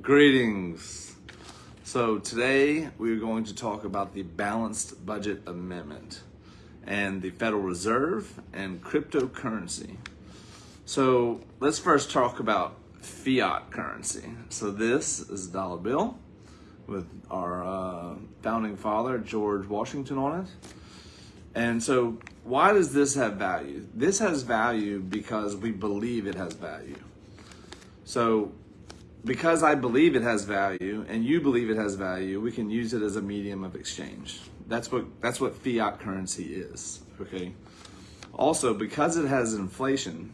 Greetings. So today we're going to talk about the Balanced Budget Amendment and the Federal Reserve and cryptocurrency. So let's first talk about fiat currency. So this is a dollar bill with our uh, founding father, George Washington on it. And so why does this have value? This has value because we believe it has value. So because I believe it has value and you believe it has value, we can use it as a medium of exchange. That's what that's what fiat currency is, okay? Also, because it has inflation,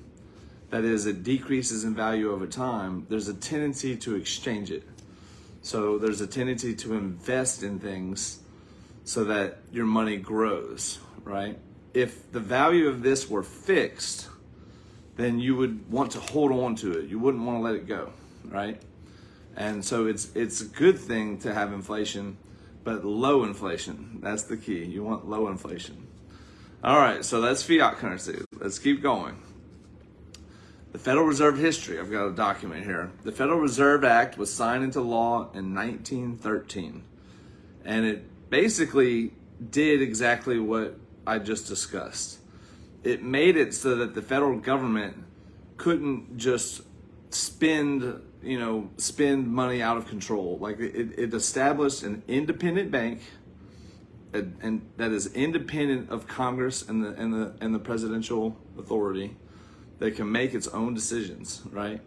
that is it decreases in value over time, there's a tendency to exchange it. So there's a tendency to invest in things so that your money grows, right? If the value of this were fixed, then you would want to hold on to it. You wouldn't want to let it go right? And so it's it's a good thing to have inflation, but low inflation. That's the key. You want low inflation. All right, so that's fiat currency. Let's keep going. The Federal Reserve history, I've got a document here. The Federal Reserve Act was signed into law in 1913. And it basically did exactly what I just discussed. It made it so that the federal government couldn't just spend you know, spend money out of control. Like it, it established an independent bank, and, and that is independent of Congress and the and the and the presidential authority, that can make its own decisions, right?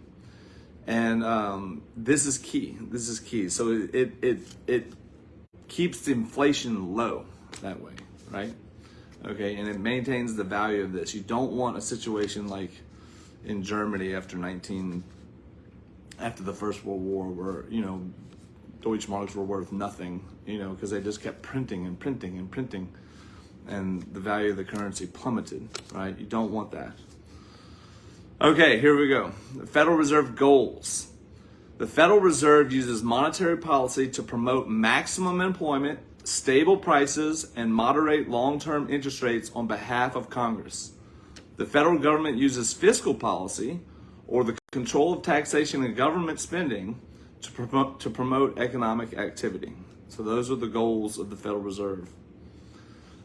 And um, this is key. This is key. So it it it, keeps the inflation low that way, right? Okay, and it maintains the value of this. You don't want a situation like in Germany after 19 after the First World War where, you know, Deutschmarks were worth nothing, you know, because they just kept printing and printing and printing and the value of the currency plummeted, right? You don't want that. Okay, here we go. The Federal Reserve goals. The Federal Reserve uses monetary policy to promote maximum employment, stable prices, and moderate long-term interest rates on behalf of Congress. The federal government uses fiscal policy or the control of taxation and government spending to promote, to promote economic activity. So those are the goals of the Federal Reserve.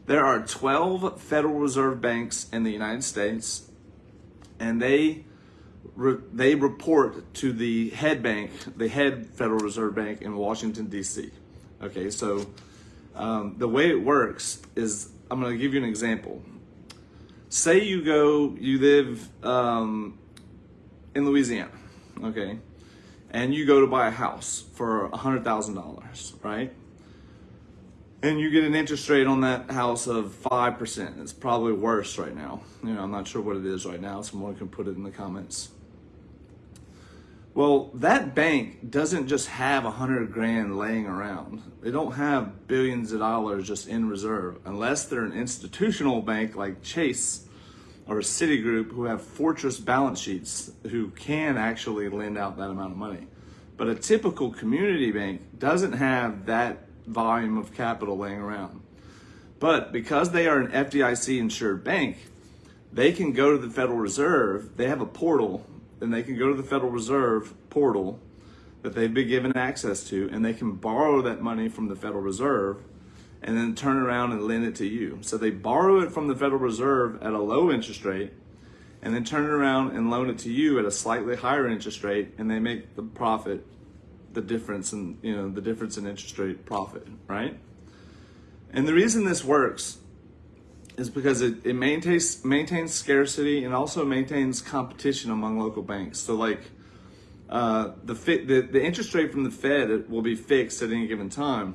There are 12 Federal Reserve banks in the United States, and they re, they report to the head bank, the head Federal Reserve Bank in Washington D.C. Okay, so um, the way it works is I'm going to give you an example. Say you go, you live um, in Louisiana, okay, and you go to buy a house for $100,000, right? And you get an interest rate on that house of 5%. It's probably worse right now. You know, I'm not sure what it is right now. Someone can put it in the comments. Well, that bank doesn't just have a hundred grand laying around. They don't have billions of dollars just in reserve unless they're an institutional bank like Chase or a Citigroup who have fortress balance sheets who can actually lend out that amount of money. But a typical community bank doesn't have that volume of capital laying around. But because they are an FDIC insured bank, they can go to the Federal Reserve, they have a portal, and they can go to the Federal Reserve portal that they've been given access to, and they can borrow that money from the Federal Reserve and then turn around and lend it to you. So they borrow it from the Federal Reserve at a low interest rate and then turn around and loan it to you at a slightly higher interest rate and they make the profit the difference in you know the difference in interest rate profit, right? And the reason this works is because it, it maintains maintains scarcity and also maintains competition among local banks. So like uh, the, the the interest rate from the Fed will be fixed at any given time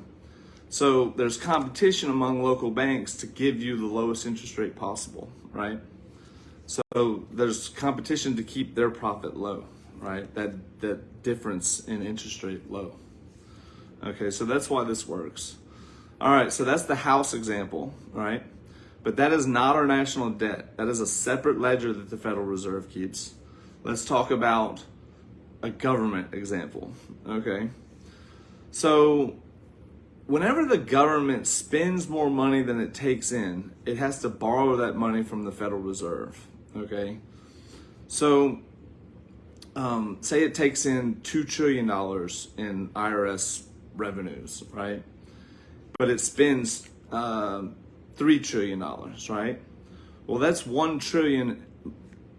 so there's competition among local banks to give you the lowest interest rate possible, right? So there's competition to keep their profit low, right? That that difference in interest rate low. Okay, so that's why this works. All right, so that's the house example, right? But that is not our national debt. That is a separate ledger that the Federal Reserve keeps. Let's talk about a government example, okay? So whenever the government spends more money than it takes in, it has to borrow that money from the Federal Reserve. Okay, so um, say it takes in two trillion dollars in IRS revenues, right? But it spends uh, three trillion dollars, right? Well, that's one trillion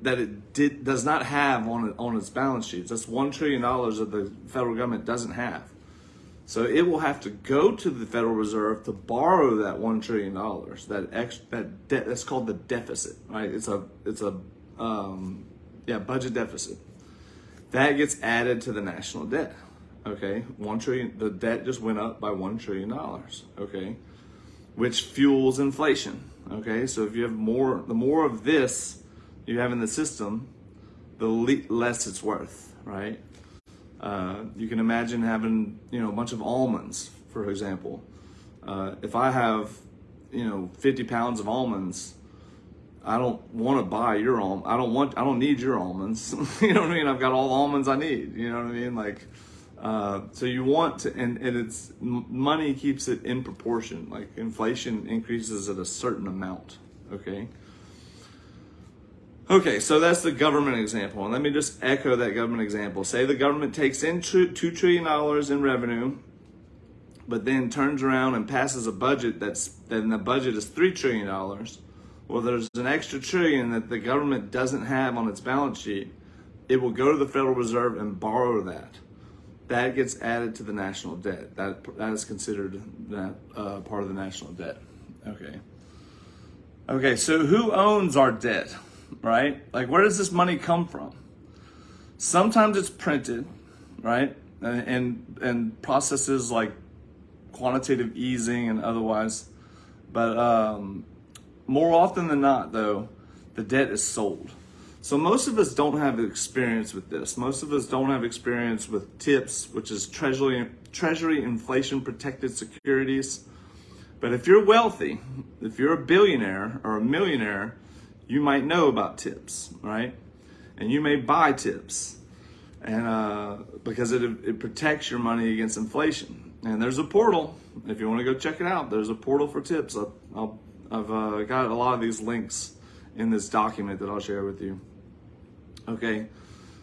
that it did does not have on on its balance sheets. That's one trillion dollars that the federal government doesn't have. So it will have to go to the Federal Reserve to borrow that one trillion dollars. That ex that debt that's called the deficit, right? It's a it's a um, yeah budget deficit. That gets added to the national debt. Okay, one trillion. The debt just went up by one trillion dollars. Okay, which fuels inflation. Okay, so if you have more, the more of this you have in the system, the less it's worth, right? Uh, you can imagine having, you know, a bunch of almonds, for example. Uh, if I have, you know, 50 pounds of almonds, I don't want to buy your almond. I don't want, I don't need your almonds. you know what I mean? I've got all the almonds I need. You know what I mean? Like, uh, so you want to, and, and it's money keeps it in proportion. Like inflation increases at a certain amount. Okay. Okay, so that's the government example. And let me just echo that government example. Say the government takes in $2 trillion in revenue, but then turns around and passes a budget that's, then the budget is $3 trillion. Well, there's an extra trillion that the government doesn't have on its balance sheet. It will go to the Federal Reserve and borrow that that gets added to the national debt. That that is considered that uh, part of the national debt. Okay. Okay. So who owns our debt? Right? Like, where does this money come from? Sometimes it's printed, right? And and, and processes like quantitative easing and otherwise, but um, more often than not, though, the debt is sold. So most of us don't have experience with this. Most of us don't have experience with TIPS, which is Treasury, Treasury Inflation Protected Securities. But if you're wealthy, if you're a billionaire or a millionaire, you might know about TIPS, right? And you may buy TIPS and uh, because it, it protects your money against inflation. And there's a portal. If you want to go check it out, there's a portal for TIPS. i have uh, got a lot of these links in this document that I'll share with you. Okay,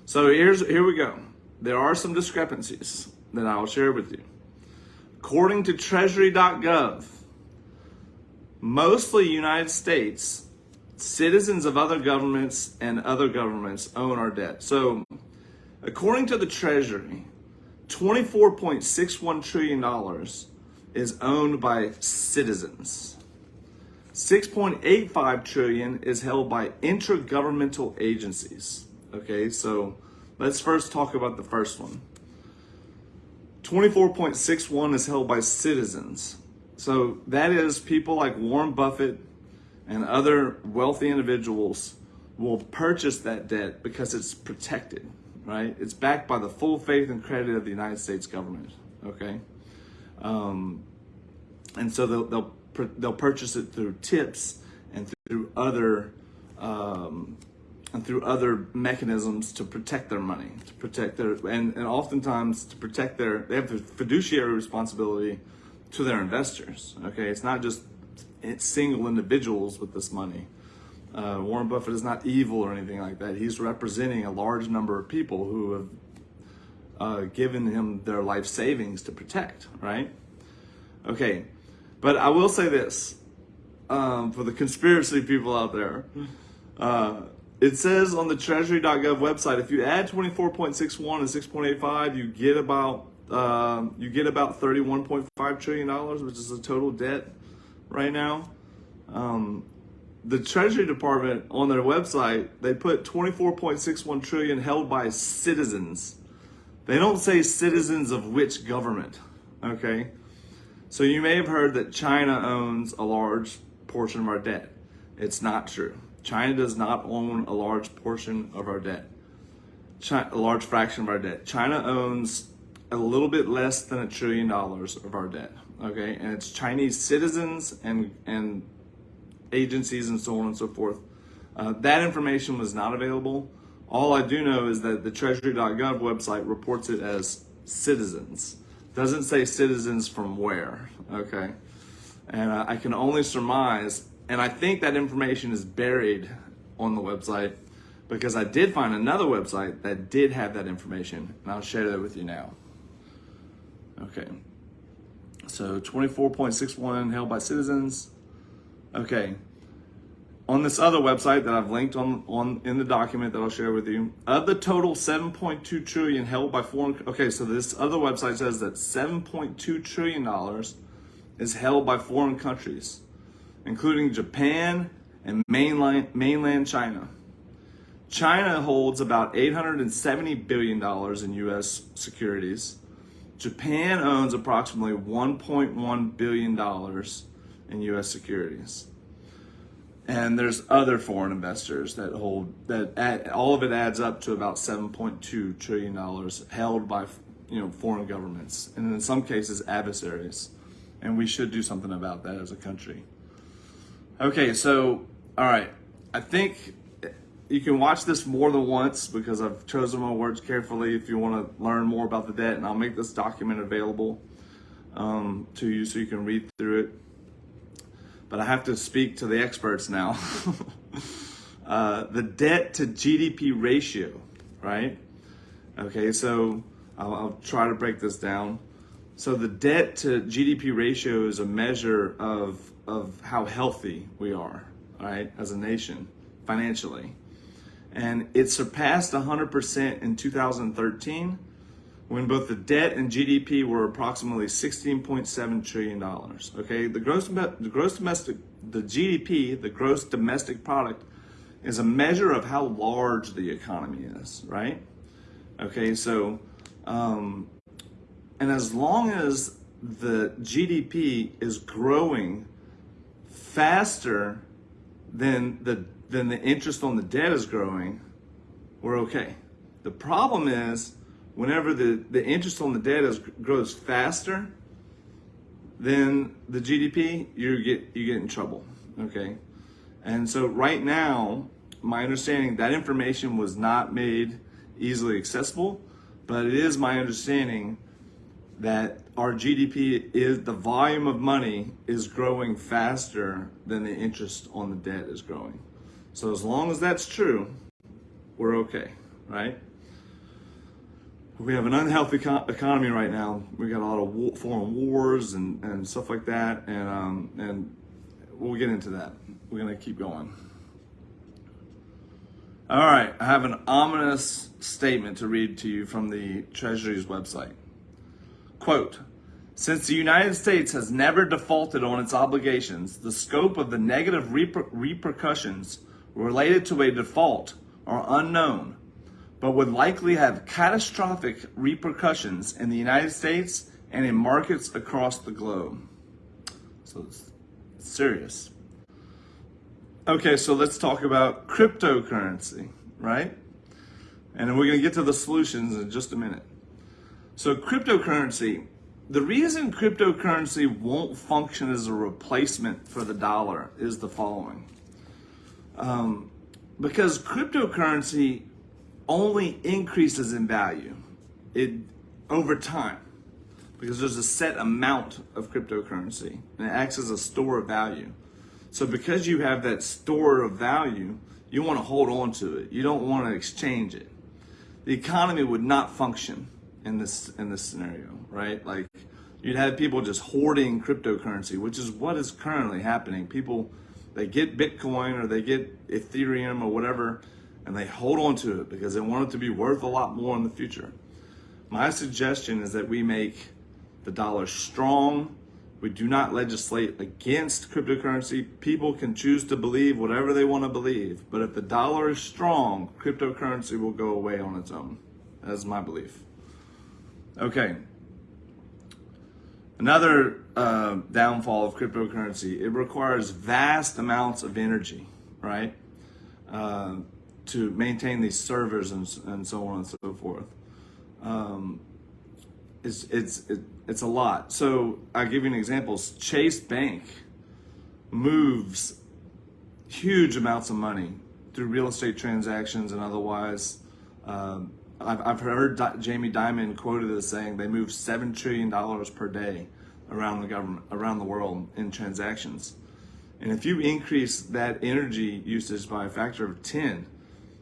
so here's here we go. There are some discrepancies that I'll share with you. According to Treasury.gov, mostly United States, citizens of other governments and other governments own our debt. So, according to the Treasury, $24.61 trillion is owned by citizens. 6.85 trillion is held by intergovernmental agencies. Okay, so let's first talk about the first one. 24.61 is held by citizens. So that is people like Warren Buffett and other wealthy individuals will purchase that debt because it's protected, right? It's backed by the full faith and credit of the United States government, okay? Um, and so they'll, they'll they'll purchase it through tips and through other um, and through other mechanisms to protect their money, to protect their and, and oftentimes to protect their they have the fiduciary responsibility to their investors. Okay, it's not just single individuals with this money. Uh, Warren Buffett is not evil or anything like that. He's representing a large number of people who have uh, given him their life savings to protect, right? Okay, but I will say this um, for the conspiracy people out there. Uh, it says on the treasury.gov website, if you add 24.61 and 6.85, you get about uh, you get about 31.5 trillion dollars, which is the total debt right now. Um, the Treasury Department on their website, they put 24.61 trillion held by citizens. They don't say citizens of which government, okay? So you may have heard that China owns a large portion of our debt. It's not true. China does not own a large portion of our debt, China, a large fraction of our debt. China owns a little bit less than a trillion dollars of our debt. Okay, and it's Chinese citizens and and agencies and so on and so forth. Uh, that information was not available. All I do know is that the Treasury.gov website reports it as citizens. Doesn't say citizens from where, okay? And uh, I can only surmise, and I think that information is buried on the website, because I did find another website that did have that information, and I'll share that with you now. Okay. So 24.61 held by citizens. Okay. On this other website that I've linked on, on in the document that I'll share with you, of the total 7.2 trillion held by foreign, okay, so this other website says that 7.2 trillion dollars is held by foreign countries, including Japan and mainland, mainland China. China holds about 870 billion dollars in US securities. Japan owns approximately 1.1 billion dollars in US securities. And there's other foreign investors that hold that add, all of it adds up to about 7.2 trillion dollars held by you know foreign governments and in some cases adversaries. And we should do something about that as a country. Okay so all right. I think you can watch this more than once because i've chosen my words carefully if you want to learn more about the debt and i'll make this document available um, to you so you can read through it but I have to speak to the experts now. uh, the debt to GDP ratio, right? Okay, so I'll, I'll, try to break this down. So the debt to GDP ratio is a measure of, of how healthy we are, right, as a nation financially. And it surpassed 100% in 2013 when both the debt and GDP were approximately 16.7 trillion dollars. Okay, the gross the gross domestic the GDP, the gross domestic product, is a measure of how large the economy is, right? Okay, so um, and as long as the GDP is growing faster than the than the interest on the debt is growing, we're okay. The problem is whenever the, the interest on the debt is, grows faster than the GDP, you get you get in trouble. Okay, and so right now, my understanding that information was not made easily accessible, but it is my understanding that our GDP is the volume of money is growing faster than the interest on the debt is growing. So as long as that's true, we're okay, right? we have an unhealthy economy right now. We got a lot of war, foreign wars and, and stuff like that, and um, and we'll get into that. We're gonna keep going. All right, I have an ominous statement to read to you from the Treasury's website. Quote, since the United States has never defaulted on its obligations, the scope of the negative reper repercussions related to a default are unknown but would likely have catastrophic repercussions in the United States and in markets across the globe. So it's serious. Okay, so let's talk about cryptocurrency, right? And we're going to get to the solutions in just a minute. So, cryptocurrency, the reason cryptocurrency won't function as a replacement for the dollar is the following. Um, because cryptocurrency only increases in value it over time because there's a set amount of cryptocurrency and it acts as a store of value. So because you have that store of value, you want to hold on to it. You don't want to exchange it. The economy would not function in this in this scenario, right? Like you'd have people just hoarding cryptocurrency, which is what is currently happening. People they get Bitcoin or they get Ethereum or whatever and they hold on to it because they want it to be worth a lot more in the future. My suggestion is that we make the dollar strong. We do not legislate against cryptocurrency. People can choose to believe whatever they want to believe, but if the dollar is strong, cryptocurrency will go away on its own. That is my belief. Okay. Another uh, downfall of cryptocurrency, it requires vast amounts of energy, right? Uh, to maintain these servers and, and so on and so forth. Um, it's it's it, it's a lot. So I'll give you an example. Chase Bank moves huge amounts of money through real estate transactions and otherwise. Um, I've, I've heard Di- Jamie Dimon quoted as saying they move seven trillion dollars per day around the government around the world in transactions. And if you increase that energy usage by a factor of 10,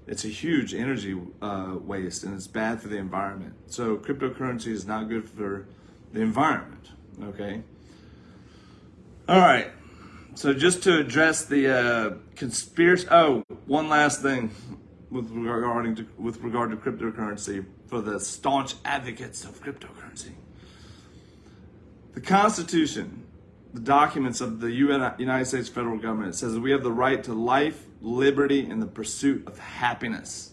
it's a huge energy uh, waste and it's bad for the environment. So cryptocurrency is not good for the environment. Okay. All right. So just to address the uh, conspiracy. Oh, one last thing with regarding to with regard to cryptocurrency for the staunch advocates of cryptocurrency. The Constitution, the documents of the United States federal government says we have the right to life, liberty, and the pursuit of happiness.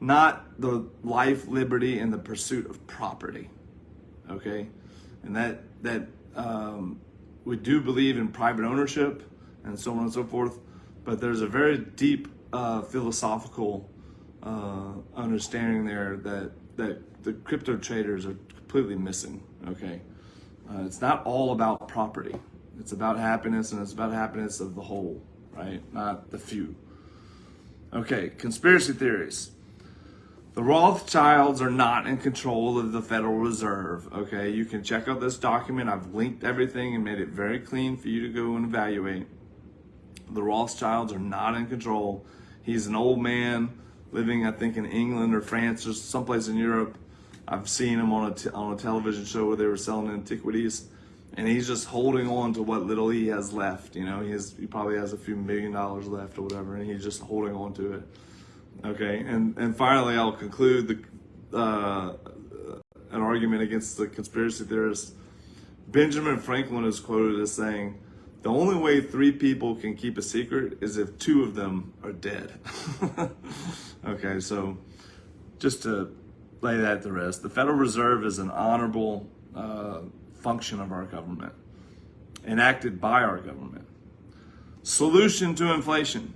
Not the life, liberty, and the pursuit of property. Okay, and that that um, we do believe in private ownership and so on and so forth, but there's a very deep uh, philosophical uh, understanding there that that the crypto traders are completely missing. Okay, uh, it's not all about property. It's about happiness, and it's about happiness of the whole, right? Not the few. Okay, conspiracy theories. The Rothschilds are not in control of the Federal Reserve. Okay, you can check out this document. I've linked everything and made it very clean for you to go and evaluate. The Rothschilds are not in control. He's an old man living, I think, in England or France or someplace in Europe. I've seen him on a, on a television show where they were selling antiquities, and he's just holding on to what little he has left. You know, he has he probably has a few million dollars left or whatever, and he's just holding on to it. Okay, and and finally, I'll conclude the uh, an argument against the conspiracy theorists. Benjamin Franklin is quoted as saying, "The only way three people can keep a secret is if two of them are dead." okay, so just to lay that to rest, the Federal Reserve is an honorable uh, function of our government, enacted by our government. Solution to inflation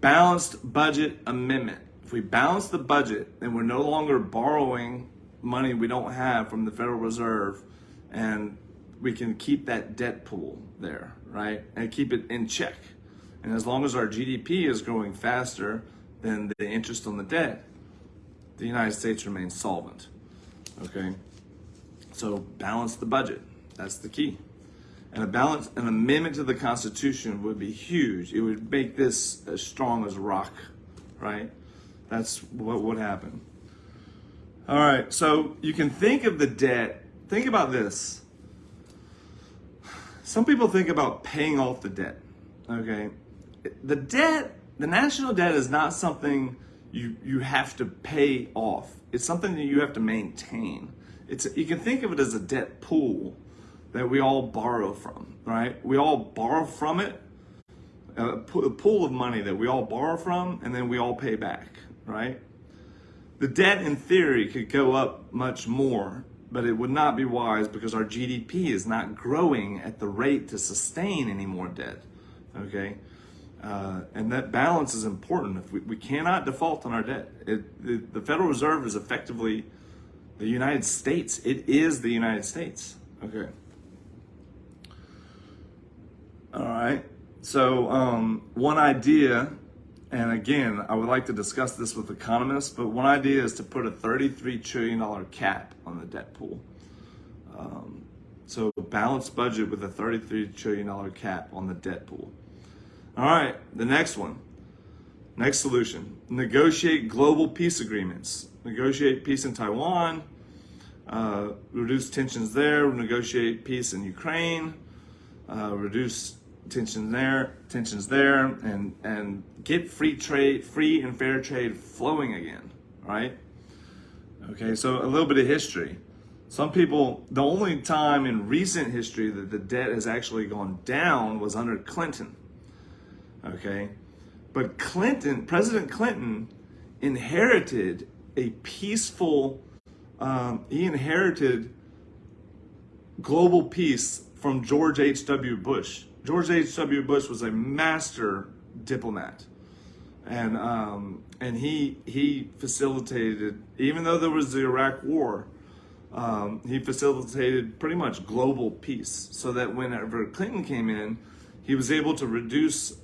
balanced budget amendment. If we balance the budget, then we're no longer borrowing money we don't have from the Federal Reserve and we can keep that debt pool there, right? And keep it in check. And as long as our GDP is growing faster than the interest on the debt, the United States remains solvent. Okay? So balance the budget. That's the key. And a balance, an amendment to the Constitution would be huge. It would make this as strong as rock, right? That's what would happen. All right, so you can think of the debt. Think about this. Some people think about paying off the debt. Okay, the debt, the national debt, is not something you you have to pay off. It's something that you have to maintain. It's you can think of it as a debt pool that we all borrow from, right? We all borrow from it, a pool of money that we all borrow from, and then we all pay back, right? The debt in theory could go up much more, but it would not be wise because our GDP is not growing at the rate to sustain any more debt, okay? Uh, and that balance is important. If we, we cannot default on our debt. It, the, the Federal Reserve is effectively the United States. It is the United States. Okay. All right. So, um, one idea, and again, I would like to discuss this with economists, but one idea is to put a $33 trillion cap on the debt pool. Um, so, a balanced budget with a $33 trillion cap on the debt pool. All right, the next one. Next solution negotiate global peace agreements. Negotiate peace in Taiwan, uh, reduce tensions there, negotiate peace in Ukraine, uh, reduce tensions there, tensions there, and and get free trade, free and fair trade flowing again, right? Okay, so a little bit of history. Some people, the only time in recent history that the debt has actually gone down was under Clinton. Okay, but Clinton, President Clinton, inherited a peaceful. Um, he inherited global peace from George H.W. Bush. George H.W. Bush was a master diplomat. And, um, and he, he facilitated, even though there was the Iraq War, um, he facilitated pretty much global peace so that whenever Clinton came in, he was able to reduce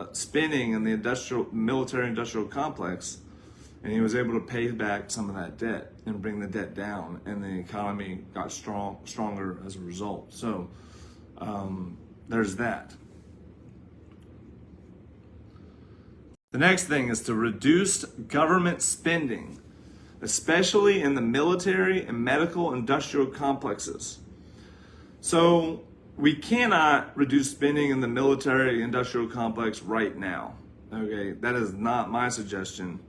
uh, spending in the industrial, military industrial complex and he was able to pay back some of that debt and bring the debt down and the economy got strong stronger as a result so um, there's that The next thing is to reduce government spending, especially in the military and medical industrial complexes. So we cannot reduce spending in the military industrial complex right now. Okay, that is not my suggestion.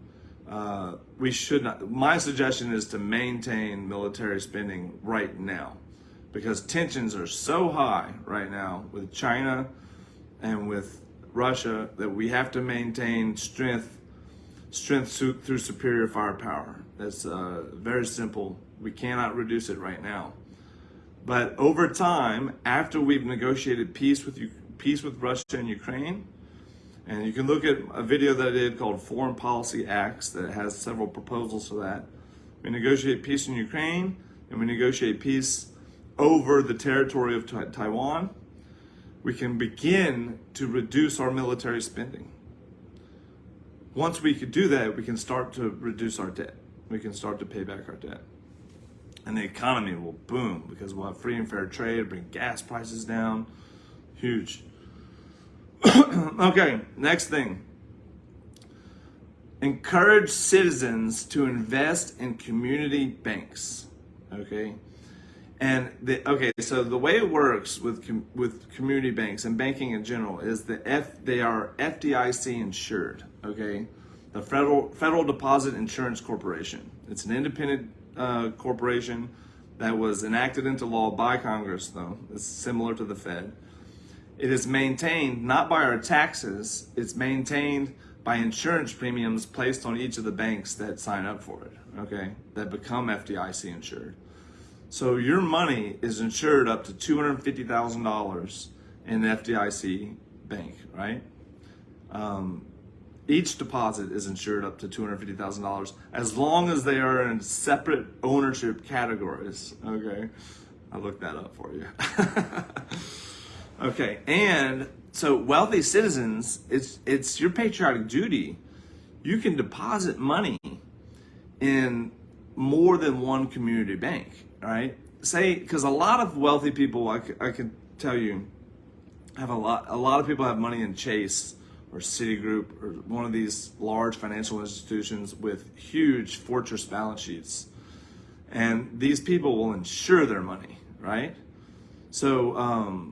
Uh, we should not. My suggestion is to maintain military spending right now because tensions are so high right now with China and with Russia that we have to maintain strength strength through superior firepower. That's uh, very simple. We cannot reduce it right now. But over time, after we've negotiated peace with you, peace with Russia and Ukraine, and you can look at a video that I did called Foreign Policy Acts that has several proposals for that. We negotiate peace in Ukraine and we negotiate peace over the territory of Taiwan. We can begin to reduce our military spending. Once we could do that, we can start to reduce our debt. We can start to pay back our debt. And the economy will boom because we'll have free and fair trade, bring gas prices down. Huge. okay, next thing. Encourage citizens to invest in community banks. Okay. And the okay, so the way it works with com, with community banks and banking in general is that F they are FDIC insured. Okay, the Federal Federal Deposit Insurance Corporation. It's an independent uh, corporation that was enacted into law by Congress, though it's similar to the Fed. It is maintained not by our taxes, it's maintained by insurance premiums placed on each of the banks that sign up for it, okay, that become FDIC insured. So your money is insured up to $250,000 in the FDIC bank, right? Um, each deposit is insured up to $250,000 as long as they are in separate ownership categories, okay? I looked that up for you. Okay, and so wealthy citizens, it's it's your patriotic duty. You can deposit money in more than one community bank, right? Say because a lot of wealthy people, I, I can tell you, have a lot. A lot of people have money in Chase or Citigroup or one of these large financial institutions with huge fortress balance sheets, and these people will insure their money, right? So. Um,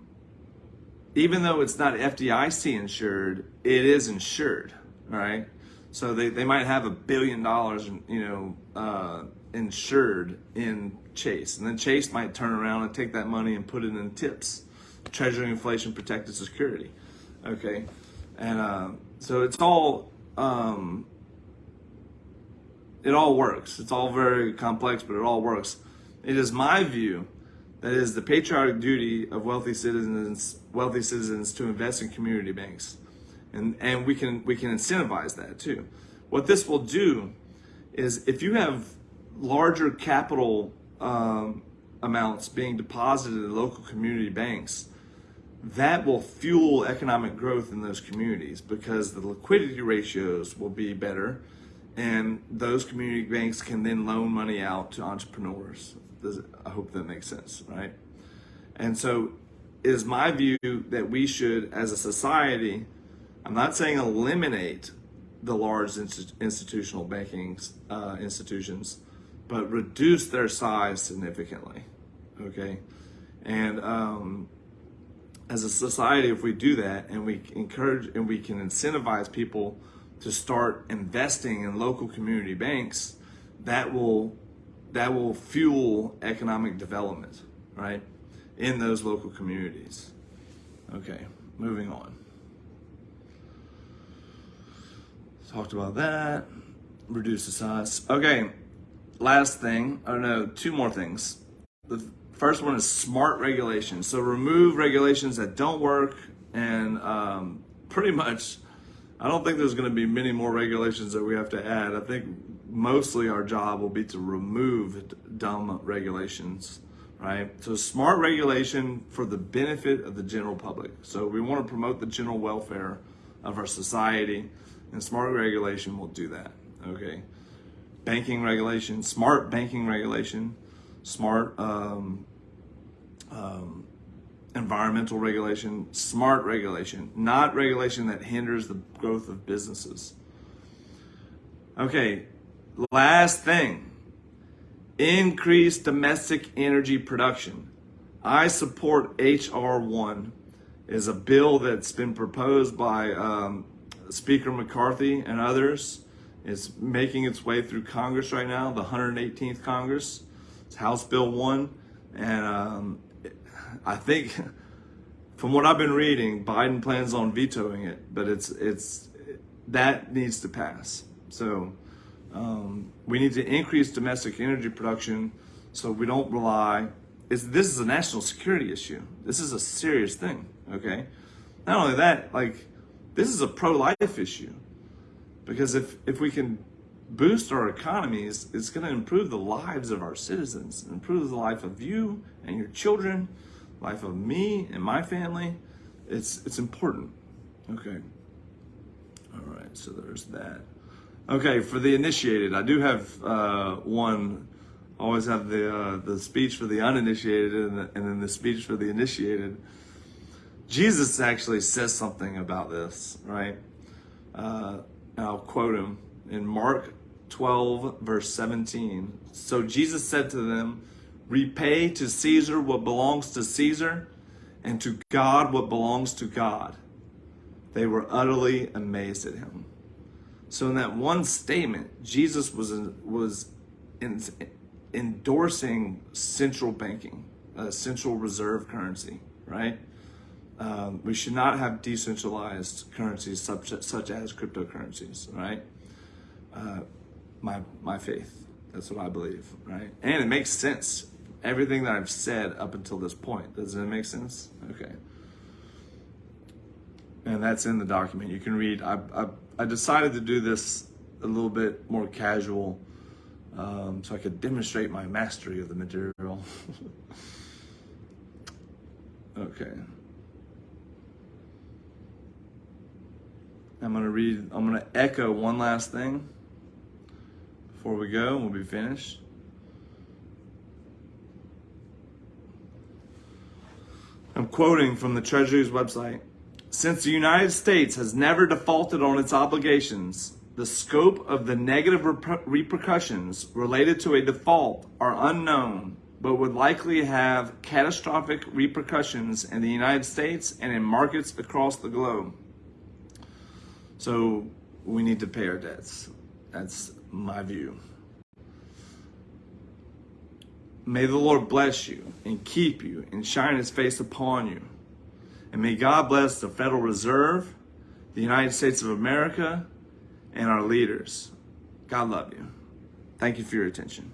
even though it's not FDIC insured, it is insured, right? So they, they might have a billion dollars, and you know, uh, insured in Chase. And then Chase might turn around and take that money and put it in TIPS, Treasury Inflation Protected Security. Okay. And uh, so it's all, um, it all works. It's all very complex, but it all works. It is my view that it is the patriotic duty of wealthy citizens, wealthy citizens to invest in community banks. And, and we can, we can incentivize that too. What this will do is if you have larger capital um, amounts being deposited in local community banks, that will fuel economic growth in those communities because the liquidity ratios will be better and those community banks can then loan money out to entrepreneurs I hope that makes sense, right? And so it is my view that we should, as a society, I'm not saying eliminate the large institutional banking uh, institutions, but reduce their size significantly, okay? And um, as a society, if we do that and we encourage and we can incentivize people to start investing in local community banks, that will that will fuel economic development, right, in those local communities. Okay, moving on. Talked about that. Reduce the size. Okay, last thing. Don't know, two more things. The first one is smart regulation. So remove regulations that don't work and um, pretty much I don't think there's going to be many more regulations that we have to add. I think mostly our job will be to remove dumb regulations, right? So smart regulation for the benefit of the general public. So we want to promote the general welfare of our society, and smart regulation will do that, okay? Banking regulation, smart banking regulation, smart um, um, environmental regulation, smart regulation, not regulation that hinders the growth of businesses. Okay, last thing increase domestic energy production. I support H.R. 1 is a bill that's been proposed by um, Speaker McCarthy and others. It's making its way through Congress right now, the 118th Congress. It's House Bill 1. And um, I think, from what I've been reading, Biden plans on vetoing it, but it's, it's, that needs to pass. So um, we need to increase domestic energy production so we don't rely. It's, this is a national security issue. This is a serious thing. Okay. Not only that, like this is a pro-life issue because if if we can boost our economies, it's going to improve the lives of our citizens, improve the life of you and your children, life of me and my family. It's it's important. Okay. All right. So there's that. Okay, for the initiated, I do have uh, one. I always have the uh, the speech for the uninitiated and, the, and then the speech for the initiated. Jesus actually says something about this, right? Uh, I'll quote him in Mark 12, verse 17. So Jesus said to them, Repay to Caesar what belongs to Caesar, and to God what belongs to God. They were utterly amazed at him. So in that one statement, Jesus was was in, endorsing central banking, a central reserve currency, right? Um, we should not have decentralized currencies such, such as cryptocurrencies, right? Uh, my my faith, that's what I believe, right? And it makes sense. Everything that I've said up until this point, does it make sense? Okay and that's in the document. You can read. I, I, I decided to do this a little bit more casual um, so I could demonstrate my mastery of the material. okay. I'm going to read, I'm to echo one last thing before we go and we'll be finished. I'm quoting from the Treasury's website. Since the United States has never defaulted on its obligations, the scope of the negative repercussions related to a default are unknown, but would likely have catastrophic repercussions in the United States and in markets across the globe. So we need to pay our debts. That's my view. May the Lord bless you and keep you and shine his face upon you. And may God bless the Federal Reserve, the United States of America, and our leaders. God love you. Thank you for your attention.